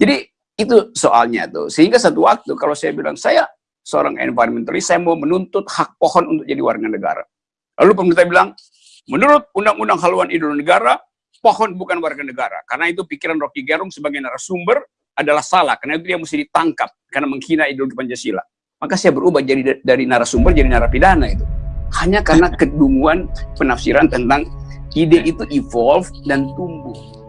Jadi itu soalnya tuh. Sehingga satu waktu kalau saya bilang saya seorang environmentalist, saya mau menuntut hak pohon untuk jadi warga negara. Lalu pemerintah bilang, menurut Undang-Undang Haluan Ideologi Negara, pohon bukan warga negara. Karena itu pikiran Rocky Gerung sebagai narasumber adalah salah. Karena itu dia mesti ditangkap karena menghina ideologi Pancasila. Maka saya berubah jadi dari narasumber jadi narapidana itu. Hanya karena kedunguan penafsiran tentang ide itu evolve dan tumbuh.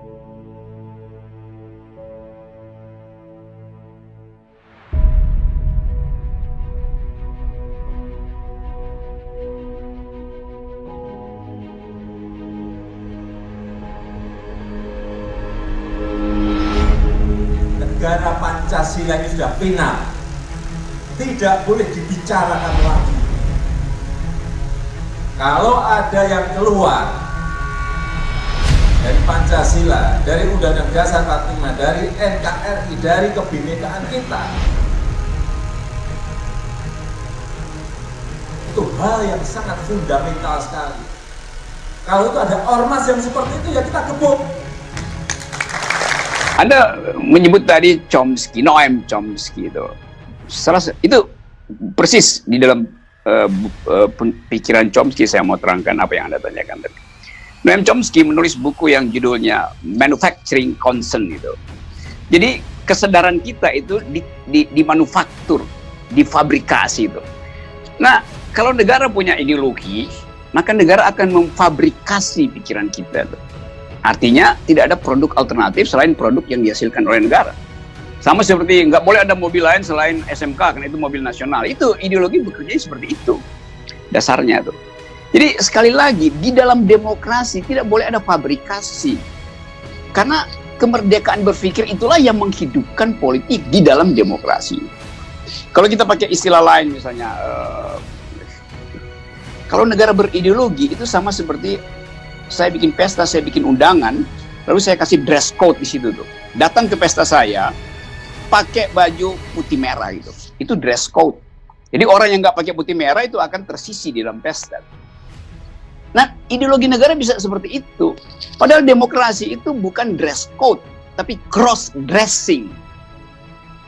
Sudah final. Tidak boleh dibicarakan lagi. Kalau ada yang keluar dari Pancasila, dari Undang-Undang Dasar 45, dari NKRI, dari kebinekaan kita, itu hal yang sangat fundamental sekali. Kalau itu ada ormas yang seperti itu, ya kita gebuk. Anda menyebut tadi Chomsky, Noam Chomsky itu. Salah itu persis di dalam uh, uh, pikiran Chomsky saya mau terangkan apa yang Anda tanyakan tadi. Noam Chomsky menulis buku yang judulnya Manufacturing Concern itu. Jadi kesadaran kita itu di, di, di manufaktur, difabrikasi itu. Nah, kalau negara punya ideologi, maka negara akan memfabrikasi pikiran kita. Tuh. Artinya tidak ada produk alternatif selain produk yang dihasilkan oleh negara. Sama seperti nggak boleh ada mobil lain selain SMK karena itu mobil nasional. Itu ideologi bekerja seperti itu. Dasarnya tuh. Jadi sekali lagi di dalam demokrasi tidak boleh ada fabrikasi. Karena kemerdekaan berpikir itulah yang menghidupkan politik di dalam demokrasi. Kalau kita pakai istilah lain misalnya uh, kalau negara berideologi itu sama seperti saya bikin pesta, saya bikin undangan, lalu saya kasih dress code di situ tuh. Datang ke pesta saya, pakai baju putih merah gitu. Itu dress code. Jadi orang yang nggak pakai putih merah itu akan tersisi di dalam pesta. Nah, ideologi negara bisa seperti itu. Padahal demokrasi itu bukan dress code, tapi cross dressing.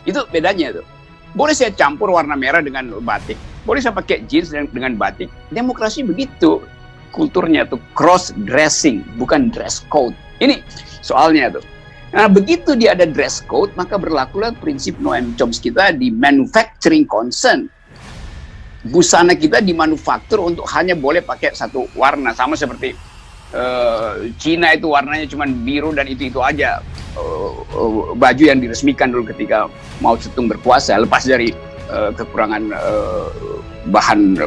Itu bedanya tuh. Boleh saya campur warna merah dengan batik, boleh saya pakai jeans dengan batik. Demokrasi begitu kulturnya tuh cross dressing, bukan dress code. Ini soalnya tuh. Nah, begitu dia ada dress code, maka berlakulah prinsip Noam Chomsky kita di manufacturing concern. Busana kita dimanufaktur untuk hanya boleh pakai satu warna, sama seperti uh, Cina itu warnanya cuma biru dan itu-itu aja. Uh, uh, baju yang diresmikan dulu ketika Mao Zedong berkuasa, lepas dari uh, kekurangan uh, bahan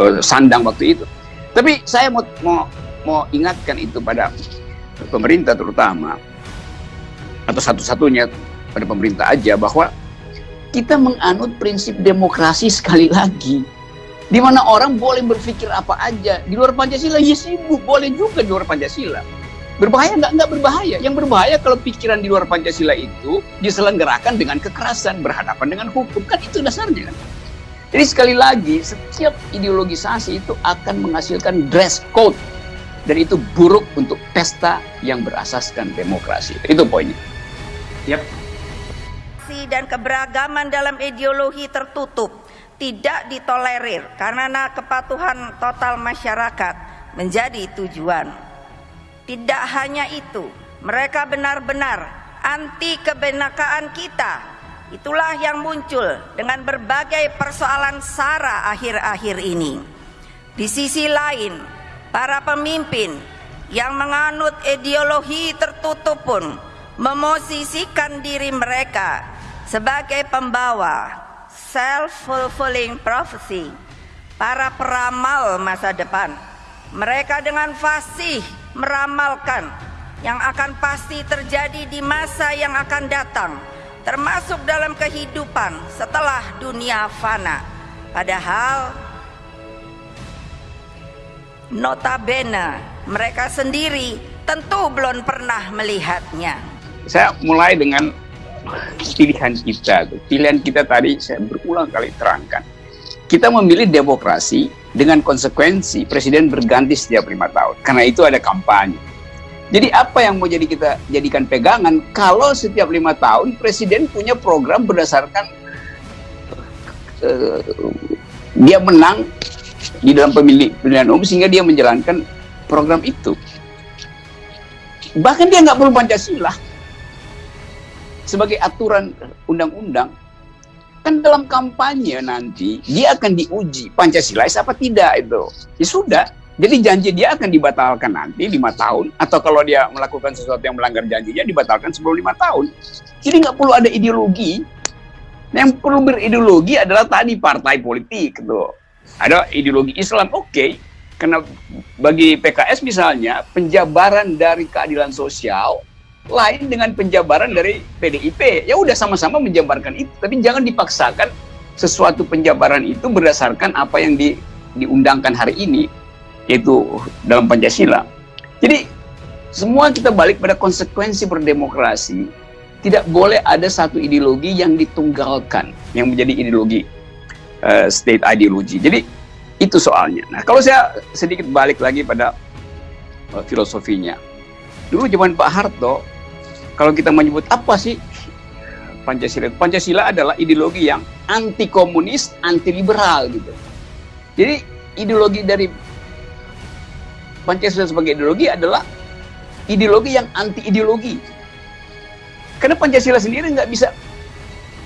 uh, sandang waktu itu. Tapi saya mau, mau, mau ingatkan itu pada pemerintah terutama, atau satu-satunya pada pemerintah aja, bahwa kita menganut prinsip demokrasi sekali lagi. Di mana orang boleh berpikir apa aja. Di luar Pancasila, ya sibuk. Boleh juga di luar Pancasila. Berbahaya nggak? Nggak berbahaya. Yang berbahaya kalau pikiran di luar Pancasila itu diselenggarakan dengan kekerasan, berhadapan dengan hukum. Kan itu dasarnya kan. Jadi sekali lagi, setiap ideologisasi itu akan menghasilkan dress code. Dan itu buruk untuk pesta yang berasaskan demokrasi. Itu poinnya. Yep. Dan keberagaman dalam ideologi tertutup tidak ditolerir karena kepatuhan total masyarakat menjadi tujuan. Tidak hanya itu, mereka benar-benar anti kebenakaan kita Itulah yang muncul dengan berbagai persoalan SARA akhir-akhir ini. Di sisi lain, para pemimpin yang menganut ideologi tertutup pun memosisikan diri mereka sebagai pembawa self-fulfilling prophecy, para peramal masa depan. Mereka dengan fasih meramalkan yang akan pasti terjadi di masa yang akan datang termasuk dalam kehidupan setelah dunia fana. Padahal notabene mereka sendiri tentu belum pernah melihatnya. Saya mulai dengan pilihan kita. Pilihan kita tadi saya berulang kali terangkan. Kita memilih demokrasi dengan konsekuensi presiden berganti setiap lima tahun. Karena itu ada kampanye. Jadi apa yang mau jadi kita jadikan pegangan kalau setiap lima tahun presiden punya program berdasarkan uh, dia menang di dalam pemilih pemilihan umum sehingga dia menjalankan program itu. Bahkan dia nggak perlu Pancasila sebagai aturan undang-undang. Kan dalam kampanye nanti dia akan diuji Pancasila apa tidak itu. Ya sudah, jadi janji dia akan dibatalkan nanti lima tahun, atau kalau dia melakukan sesuatu yang melanggar janjinya dibatalkan sebelum lima tahun. Jadi nggak perlu ada ideologi. Yang perlu berideologi adalah tadi partai politik, gitu. Ada ideologi Islam, oke. Okay. Karena bagi PKS misalnya penjabaran dari keadilan sosial lain dengan penjabaran dari PDIP. Ya udah sama-sama menjabarkan itu, tapi jangan dipaksakan sesuatu penjabaran itu berdasarkan apa yang di, diundangkan hari ini yaitu dalam Pancasila. Jadi semua kita balik pada konsekuensi berdemokrasi. Tidak boleh ada satu ideologi yang ditunggalkan yang menjadi ideologi uh, state ideology. Jadi itu soalnya. Nah, kalau saya sedikit balik lagi pada uh, filosofinya. Dulu zaman Pak Harto, kalau kita menyebut apa sih Pancasila? Pancasila adalah ideologi yang anti komunis, anti liberal gitu. Jadi ideologi dari Pancasila sebagai ideologi adalah ideologi yang anti ideologi. Karena Pancasila sendiri nggak bisa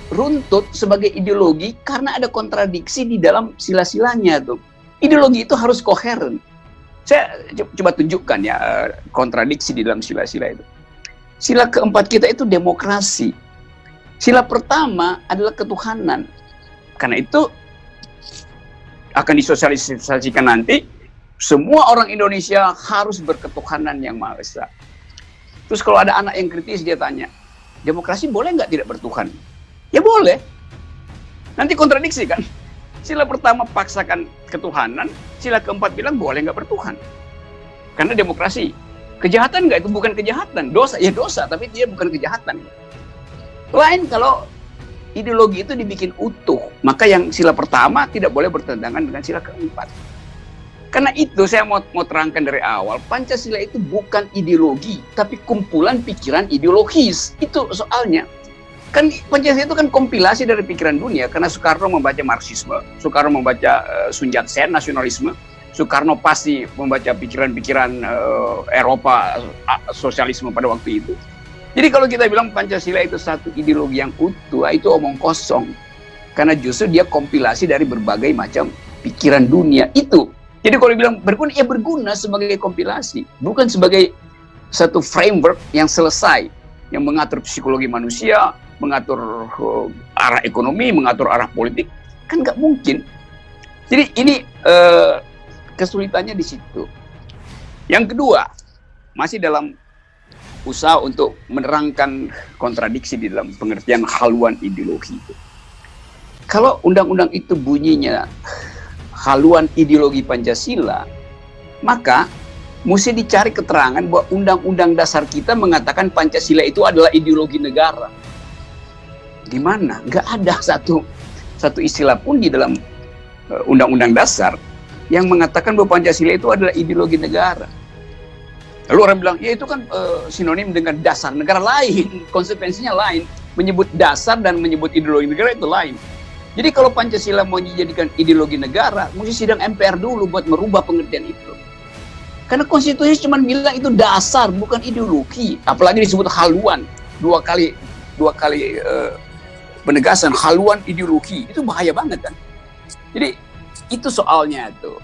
runtut sebagai ideologi karena ada kontradiksi di dalam sila-silanya tuh. Ideologi itu harus koheren. Saya coba tunjukkan ya eh, kontradiksi di dalam sila-sila itu. Sila keempat kita itu demokrasi. Sila pertama adalah ketuhanan. Karena itu akan disosialisasikan nanti semua orang Indonesia harus berketuhanan yang Maha Esa. Terus kalau ada anak yang kritis dia tanya, demokrasi boleh nggak tidak bertuhan? Ya boleh. Nanti kontradiksi kan? Sila pertama paksakan ketuhanan, sila keempat bilang boleh nggak bertuhan. Karena demokrasi. Kejahatan nggak itu bukan kejahatan, dosa ya dosa, tapi dia bukan kejahatan. Lain kalau ideologi itu dibikin utuh, maka yang sila pertama tidak boleh bertentangan dengan sila keempat. Karena itu saya mau, mau terangkan dari awal, Pancasila itu bukan ideologi, tapi kumpulan pikiran ideologis. Itu soalnya. Kan Pancasila itu kan kompilasi dari pikiran dunia, karena Soekarno membaca Marxisme, Soekarno membaca uh, Sun Yat-sen, nasionalisme, Soekarno pasti membaca pikiran-pikiran uh, Eropa, uh, sosialisme pada waktu itu. Jadi kalau kita bilang Pancasila itu satu ideologi yang utuh, itu omong kosong. Karena justru dia kompilasi dari berbagai macam pikiran dunia. Itu jadi kalau dibilang berguna, ya berguna sebagai kompilasi, bukan sebagai satu framework yang selesai, yang mengatur psikologi manusia, mengatur uh, arah ekonomi, mengatur arah politik, kan nggak mungkin. Jadi ini uh, kesulitannya di situ. Yang kedua, masih dalam usaha untuk menerangkan kontradiksi di dalam pengertian haluan ideologi itu. Kalau undang-undang itu bunyinya haluan ideologi Pancasila, maka mesti dicari keterangan bahwa undang-undang dasar kita mengatakan Pancasila itu adalah ideologi negara. Di mana? Nggak ada satu satu istilah pun di dalam eh, undang-undang dasar yang mengatakan bahwa Pancasila itu adalah ideologi negara. Lalu orang bilang, ya itu kan uh, sinonim dengan dasar negara lain, konsekuensinya lain. Menyebut dasar dan menyebut ideologi negara itu lain. Jadi kalau Pancasila mau dijadikan ideologi negara, mesti sidang MPR dulu buat merubah pengertian itu. Karena konstitusi cuma bilang itu dasar, bukan ideologi. Apalagi disebut haluan. Dua kali dua kali uh, penegasan haluan ideologi. Itu bahaya banget kan. Jadi itu soalnya tuh.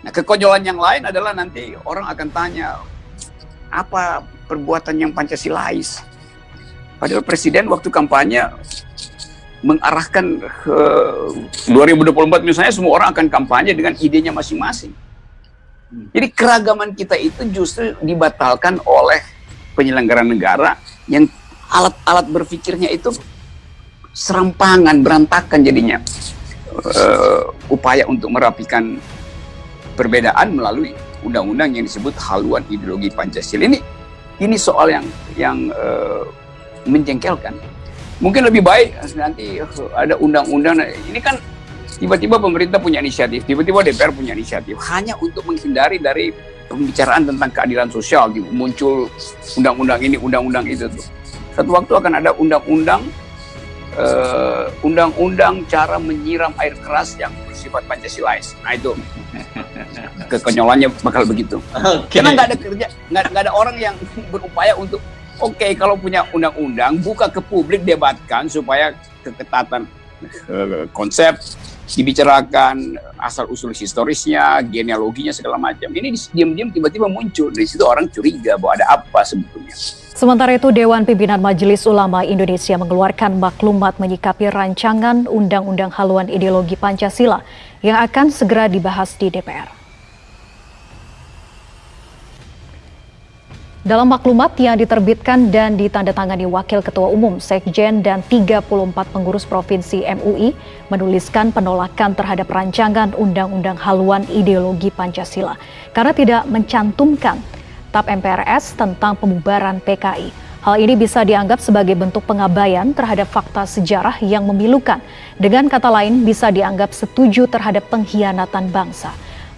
Nah, kekonyolan yang lain adalah nanti orang akan tanya apa perbuatan yang Pancasilais. Padahal presiden waktu kampanye mengarahkan ke 2024 misalnya semua orang akan kampanye dengan idenya masing-masing. Jadi keragaman kita itu justru dibatalkan oleh penyelenggara negara yang alat-alat berpikirnya itu serampangan, berantakan jadinya. Uh, upaya untuk merapikan perbedaan melalui undang-undang yang disebut haluan ideologi Pancasila ini ini soal yang yang uh, menjengkelkan mungkin lebih baik nanti ada undang-undang ini kan tiba-tiba pemerintah punya inisiatif tiba-tiba DPR punya inisiatif hanya untuk menghindari dari pembicaraan tentang keadilan sosial, gitu. muncul undang-undang ini, undang-undang itu tuh. Satu waktu akan ada undang-undang uh, undang-undang cara menyiram air keras yang bersifat Pancasilais. Nah itu kekonyolannya bakal begitu. Okay. Karena nggak ada kerja, nggak ada orang yang berupaya untuk oke okay, kalau punya undang-undang buka ke publik debatkan supaya keketatan uh, konsep dibicarakan asal usul historisnya, genealoginya segala macam. Ini diam-diam tiba-tiba muncul di situ orang curiga bahwa ada apa sebetulnya. Sementara itu, Dewan Pimpinan Majelis Ulama Indonesia mengeluarkan maklumat menyikapi rancangan Undang-Undang Haluan Ideologi Pancasila yang akan segera dibahas di DPR. Dalam maklumat yang diterbitkan dan ditandatangani Wakil Ketua Umum, Sekjen, dan 34 pengurus Provinsi MUI menuliskan penolakan terhadap rancangan Undang-Undang Haluan Ideologi Pancasila karena tidak mencantumkan TAP MPRS tentang pembubaran PKI. Hal ini bisa dianggap sebagai bentuk pengabaian terhadap fakta sejarah yang memilukan. Dengan kata lain, bisa dianggap setuju terhadap pengkhianatan bangsa.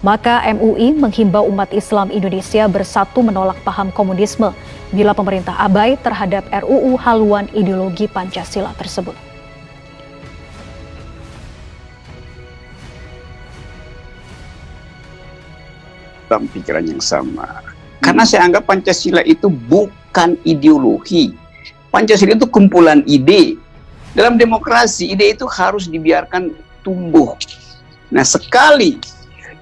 Maka MUI menghimbau umat Islam Indonesia bersatu menolak paham komunisme bila pemerintah abai terhadap RUU haluan ideologi Pancasila tersebut. Dalam pikiran yang sama, karena saya anggap Pancasila itu bukan ideologi. Pancasila itu kumpulan ide. Dalam demokrasi, ide itu harus dibiarkan tumbuh. Nah, sekali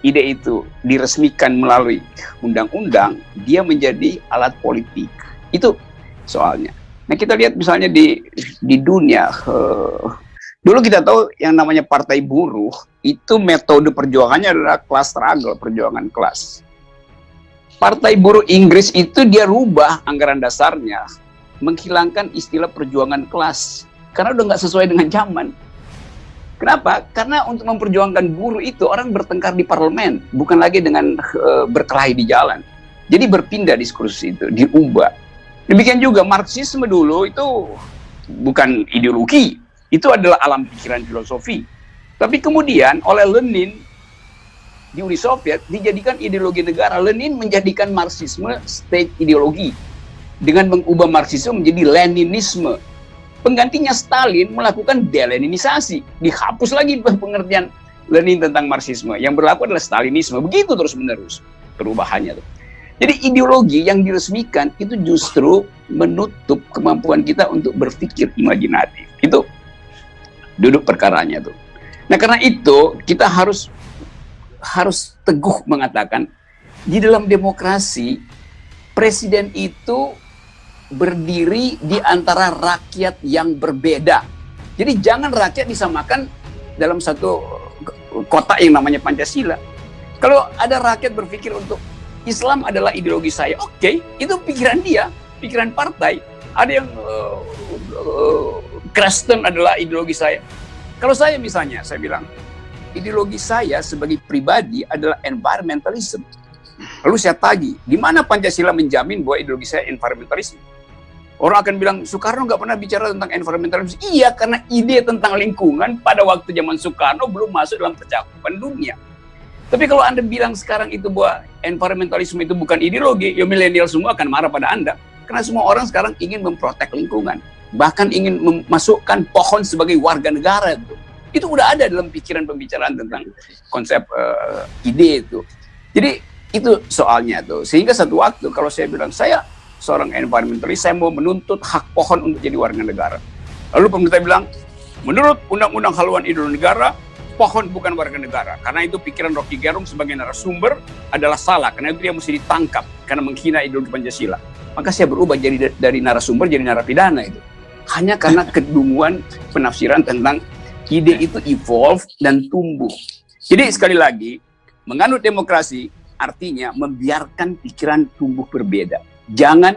ide itu diresmikan melalui undang-undang, dia menjadi alat politik. Itu soalnya. Nah, kita lihat misalnya di di dunia uh, dulu kita tahu yang namanya partai buruh itu metode perjuangannya adalah kelas struggle, perjuangan kelas. Partai Buruh Inggris itu dia rubah anggaran dasarnya, menghilangkan istilah perjuangan kelas, karena udah nggak sesuai dengan zaman. Kenapa? Karena untuk memperjuangkan buruh itu orang bertengkar di parlemen, bukan lagi dengan uh, berkelahi di jalan. Jadi berpindah diskursus itu, diubah. Demikian juga Marxisme dulu itu bukan ideologi, itu adalah alam pikiran filosofi. Tapi kemudian oleh Lenin di Uni Soviet dijadikan ideologi negara. Lenin menjadikan Marxisme state ideologi dengan mengubah Marxisme menjadi Leninisme. Penggantinya Stalin melakukan deleninisasi, dihapus lagi pengertian Lenin tentang Marxisme. Yang berlaku adalah Stalinisme. Begitu terus menerus perubahannya tuh. Jadi ideologi yang diresmikan itu justru menutup kemampuan kita untuk berpikir imajinatif. Itu duduk perkaranya tuh. Nah karena itu kita harus harus teguh mengatakan di dalam demokrasi presiden itu berdiri di antara rakyat yang berbeda. Jadi jangan rakyat disamakan dalam satu kota yang namanya Pancasila. Kalau ada rakyat berpikir untuk Islam adalah ideologi saya, oke, okay, itu pikiran dia, pikiran partai. Ada yang uh, uh, Kristen adalah ideologi saya. Kalau saya misalnya, saya bilang, ideologi saya sebagai pribadi adalah environmentalism. Lalu saya tagih, di mana Pancasila menjamin bahwa ideologi saya environmentalism? Orang akan bilang, Soekarno nggak pernah bicara tentang environmentalism. Iya, karena ide tentang lingkungan pada waktu zaman Soekarno belum masuk dalam percakapan dunia. Tapi kalau Anda bilang sekarang itu bahwa environmentalism itu bukan ideologi, ya milenial semua akan marah pada Anda. Karena semua orang sekarang ingin memprotek lingkungan. Bahkan ingin memasukkan pohon sebagai warga negara. Itu itu udah ada dalam pikiran pembicaraan tentang konsep uh, ide itu. Jadi itu soalnya tuh. Sehingga satu waktu kalau saya bilang saya seorang environmentalist, saya mau menuntut hak pohon untuk jadi warga negara. Lalu pemerintah bilang, menurut Undang-Undang Haluan Ideologi Negara, pohon bukan warga negara. Karena itu pikiran Rocky Gerung sebagai narasumber adalah salah. Karena itu dia mesti ditangkap karena menghina ideologi Pancasila. Maka saya berubah jadi dari narasumber jadi narapidana itu. Hanya karena kedunguan penafsiran tentang ide itu evolve dan tumbuh. Jadi sekali lagi, menganut demokrasi artinya membiarkan pikiran tumbuh berbeda. Jangan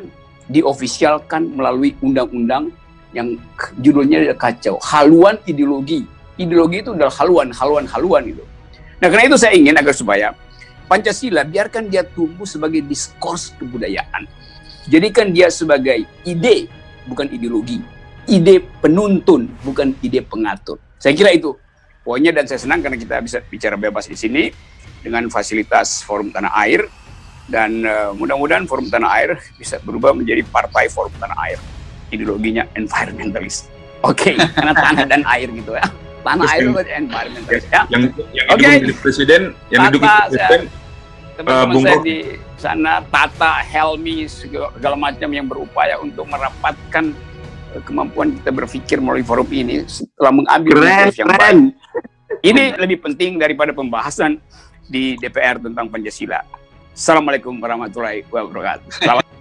diofisialkan melalui undang-undang yang judulnya kacau. Haluan ideologi. Ideologi itu adalah haluan, haluan, haluan itu. Nah karena itu saya ingin agar supaya Pancasila biarkan dia tumbuh sebagai diskurs kebudayaan. Jadikan dia sebagai ide, bukan ideologi. Ide penuntun, bukan ide pengatur. Saya kira itu poinnya dan saya senang karena kita bisa bicara bebas di sini dengan fasilitas forum tanah air dan uh, mudah-mudahan forum tanah air bisa berubah menjadi partai forum tanah air. Ideologinya environmentalist. Oke. Okay, karena tanah dan air gitu ya. Tanah Terus air itu environmentalist ya. Yang yang okay. presiden yang didukung presiden teman-teman uh, saya di sana Tata Helmi segala macam yang berupaya untuk merapatkan eh, kemampuan kita berpikir melalui forum ini setelah mengambil keren, yang keren. baik. Ini lebih penting daripada pembahasan di DPR tentang Pancasila Assalamualaikum warahmatullahi wabarakatuh.